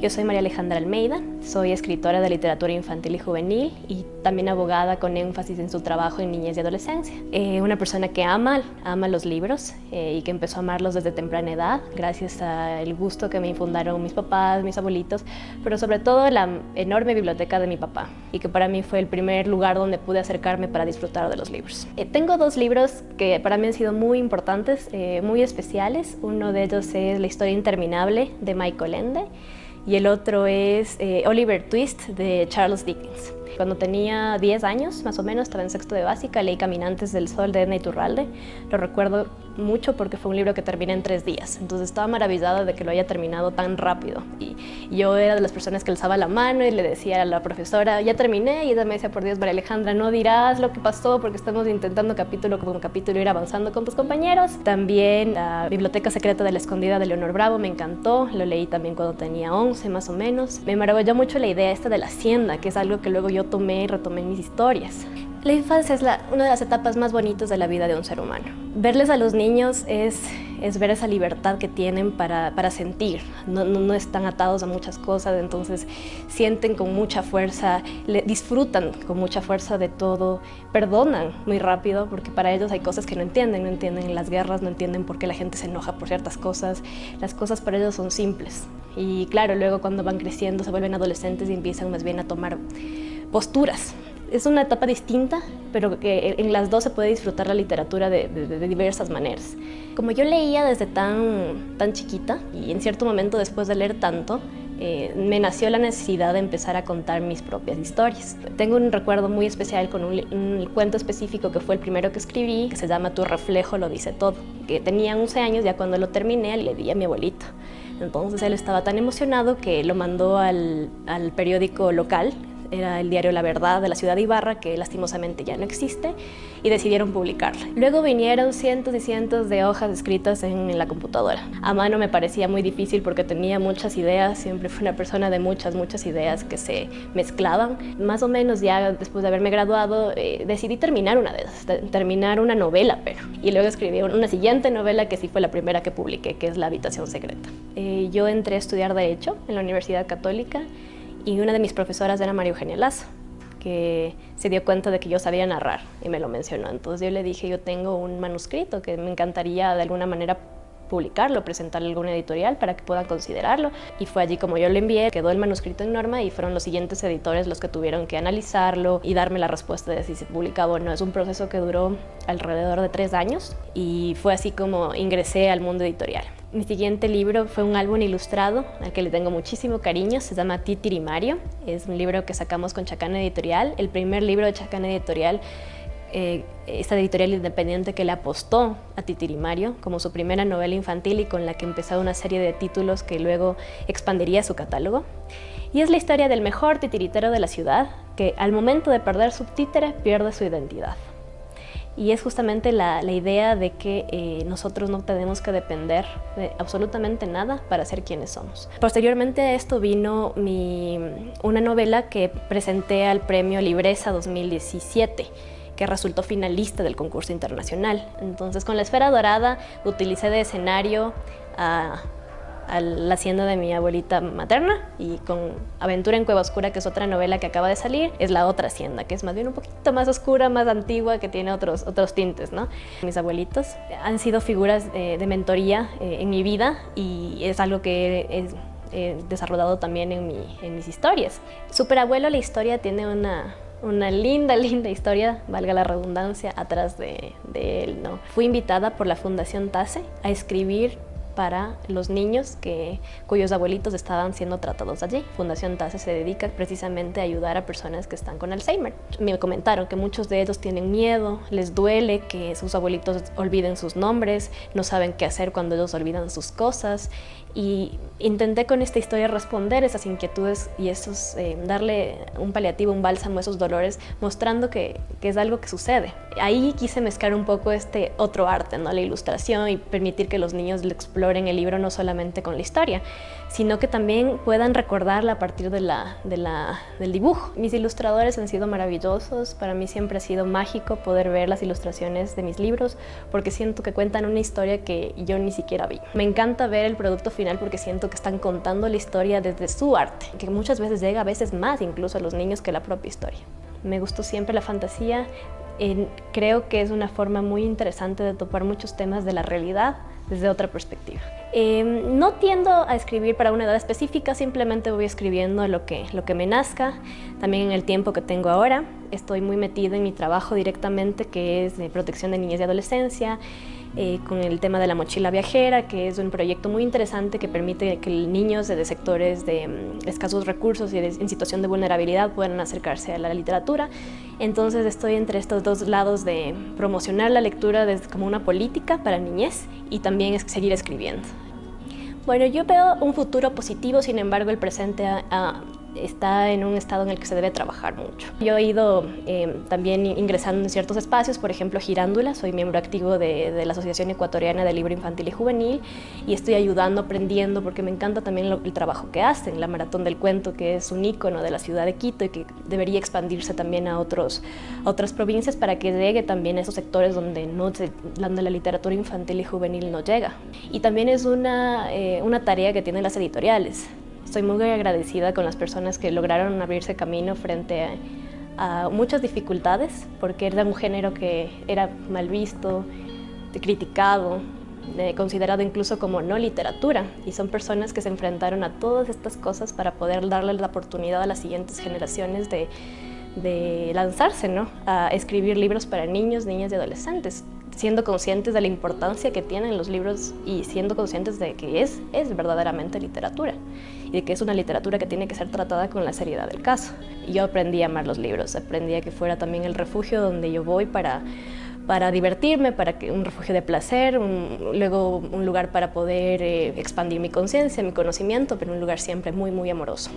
Yo soy María Alejandra Almeida, soy escritora de literatura infantil y juvenil y también abogada con énfasis en su trabajo en niñez y adolescencia. Eh, una persona que ama, ama los libros eh, y que empezó a amarlos desde temprana edad, gracias al gusto que me infundaron mis papás, mis abuelitos, pero sobre todo la enorme biblioteca de mi papá y que para mí fue el primer lugar donde pude acercarme para disfrutar de los libros. Eh, tengo dos libros que para mí han sido muy importantes, muy especiales. Uno de ellos es La historia interminable de Michael Ende y el otro es eh, Oliver Twist de Charles Dickens. Cuando tenía 10 años, más o menos, estaba en sexto de básica, leí Caminantes del Sol de Edna Iturralde. Lo recuerdo mucho porque fue un libro que terminé en tres días, entonces estaba maravillada de que lo haya terminado tan rápido. Y yo era de las personas que alzaba la mano y le decía a la profesora, ya terminé, y ella me decía, por Dios, María Alejandra, no dirás lo que pasó porque estamos intentando capítulo como capítulo ir avanzando con tus compañeros. También la Biblioteca Secreta de la Escondida de Leonor Bravo me encantó, lo leí también cuando tenía 11 más o menos. Me maravilló mucho la idea esta de la hacienda, que es algo que luego yo tomé y retomé mis historias. La infancia es una de las etapas más bonitas de la vida de un ser humano. Verles a los niños es, es ver esa libertad que tienen para, para sentir. No, no, están atados a muchas cosas, entonces sienten con mucha fuerza, le, disfrutan con mucha fuerza de todo, perdonan muy rápido porque para ellos hay cosas que no entienden, no entienden las guerras, no entienden por qué la gente se enoja por ciertas cosas. Las cosas para ellos son simples. Y claro, luego cuando van creciendo se vuelven adolescentes y empiezan más bien a tomar posturas es una etapa distinta, pero que en las dos se puede disfrutar la literatura de, diversas maneras. Como yo leía desde tan, tan chiquita y en cierto momento después de leer tanto, eh, me nació la necesidad de empezar a contar mis propias historias. Tengo un recuerdo muy especial con un, un, cuento específico que fue el primero que escribí, que se llama Tu reflejo lo dice todo, que tenía 11 años, ya cuando lo terminé le di a mi abuelito. Entonces él estaba tan emocionado que lo mandó al, al periódico local, era el diario La Verdad de la ciudad de Ibarra, que lastimosamente ya no existe, y decidieron publicarla. Luego vinieron cientos y cientos de hojas escritas en la computadora. A mano me parecía muy difícil porque tenía muchas ideas, siempre fui una persona de muchas, muchas ideas que se mezclaban. Más o menos ya después de haberme graduado eh, decidí terminar una de terminar una novela, pero. Y luego escribí una siguiente novela que sí fue la primera que publiqué, que es La habitación secreta. Eh, yo entré a estudiar Derecho en la Universidad Católica y una de mis profesoras era María Eugenia que se dio cuenta de que yo sabía narrar y me lo mencionó. Entonces yo le dije, yo tengo un manuscrito que me encantaría de alguna manera publicarlo, presentarle a alguna editorial para que puedan considerarlo. Y fue allí como yo lo envié, quedó el manuscrito en norma y fueron los siguientes editores los que tuvieron que analizarlo y darme la respuesta de si se publicaba o no. Es un proceso que duró alrededor de tres años y fue así como ingresé al mundo editorial. Mi siguiente libro fue un álbum ilustrado al que le tengo muchísimo cariño, se llama Titirimario, es un libro que sacamos con Chacana Editorial, el primer libro de Chacana Editorial, eh, esta editorial independiente que le apostó a Titirimario como su primera novela infantil y con la que empezó una serie de títulos que luego expandiría su catálogo. Y es la historia del mejor titiritero de la ciudad, que al momento de perder su títere pierde su identidad y es justamente la, idea de que eh, nosotros no tenemos que depender de absolutamente nada para ser quienes somos. Posteriormente a esto vino una novela que presenté al premio Libreza 2017 que resultó finalista del concurso internacional. Entonces con la Esfera Dorada utilicé de escenario a a la hacienda de mi abuelita materna y con Aventura en Cueva Oscura, que es otra novela que acaba de salir, es la otra hacienda, que es más bien un poquito más oscura, más antigua, que tiene otros, otros tintes. ¿no? Mis abuelitos han sido figuras eh, de mentoría eh, en mi vida y es algo que he, desarrollado también en, en mis historias. Superabuelo, la historia tiene una, una linda, linda historia, valga la redundancia, atrás de, de, él. ¿no? Fui invitada por la Fundación TASE a escribir para los niños que, cuyos abuelitos estaban siendo tratados allí. Fundación TASE se dedica precisamente a ayudar a personas que están con Alzheimer. Me comentaron que muchos de ellos tienen miedo, les duele que sus abuelitos olviden sus nombres, no saben qué hacer cuando ellos olvidan sus cosas y intenté con esta historia responder esas inquietudes y esos, eh, darle un paliativo, un bálsamo a esos dolores, mostrando que, que, es algo que sucede. Ahí quise mezclar un poco este otro arte, ¿no? la ilustración y permitir que los niños lo exploren valor en el libro no solamente con la historia, sino que también puedan recordarla a partir de la, del dibujo. Mis ilustradores han sido maravillosos, para mí siempre ha sido mágico poder ver las ilustraciones de mis libros porque siento que cuentan una historia que yo ni siquiera vi. Me encanta ver el producto final porque siento que están contando la historia desde su arte, que muchas veces llega a veces más incluso a los niños que la propia historia. Me gustó siempre la fantasía, creo que es una forma muy interesante de topar muchos temas de la realidad desde otra perspectiva. Em, no tiendo a escribir para una edad específica, simplemente voy escribiendo lo que, lo que me nazca, también en el tiempo que tengo ahora. Estoy muy metida en mi trabajo directamente, que es de protección de niñez y adolescencia, eh, con el tema de la mochila viajera, que es un proyecto muy interesante que permite que niños de sectores de mm, escasos recursos y en situación de vulnerabilidad puedan acercarse a la literatura. Entonces estoy entre estos dos lados de promocionar la lectura como una política para niñez y también seguir escribiendo. Bueno, yo veo un futuro positivo, sin embargo el presente está en un estado en el que se debe trabajar mucho. Yo he ido eh, también ingresando en ciertos espacios, por ejemplo Girándula, soy miembro activo de, la Asociación Ecuatoriana de Libro Infantil y Juvenil y estoy ayudando, aprendiendo, porque me encanta también el trabajo que hacen, la Maratón del Cuento, que es un ícono de la ciudad de Quito y que debería expandirse también a, otros, otras provincias para que llegue también a esos sectores donde, no donde la literatura infantil y juvenil no llega. Y también es una, eh, una tarea que tienen las editoriales, Estoy muy agradecida con las personas que lograron abrirse camino frente a, muchas dificultades, porque era un género que era mal visto, criticado, considerado incluso como no literatura y son personas que se enfrentaron a todas estas cosas para poder darle la oportunidad a las siguientes generaciones de, de lanzarse ¿no? a escribir libros para niños, niñas y adolescentes siendo conscientes de la importancia que tienen los libros y siendo conscientes de que es, es verdaderamente literatura y de que es una literatura que tiene que ser tratada con la seriedad del caso. Yo aprendí a amar los libros, aprendí a que fuera también el refugio donde yo voy para, para divertirme, para un refugio de placer, luego un lugar para poder eh, expandir mi conciencia, mi conocimiento, pero un lugar siempre muy, muy amoroso.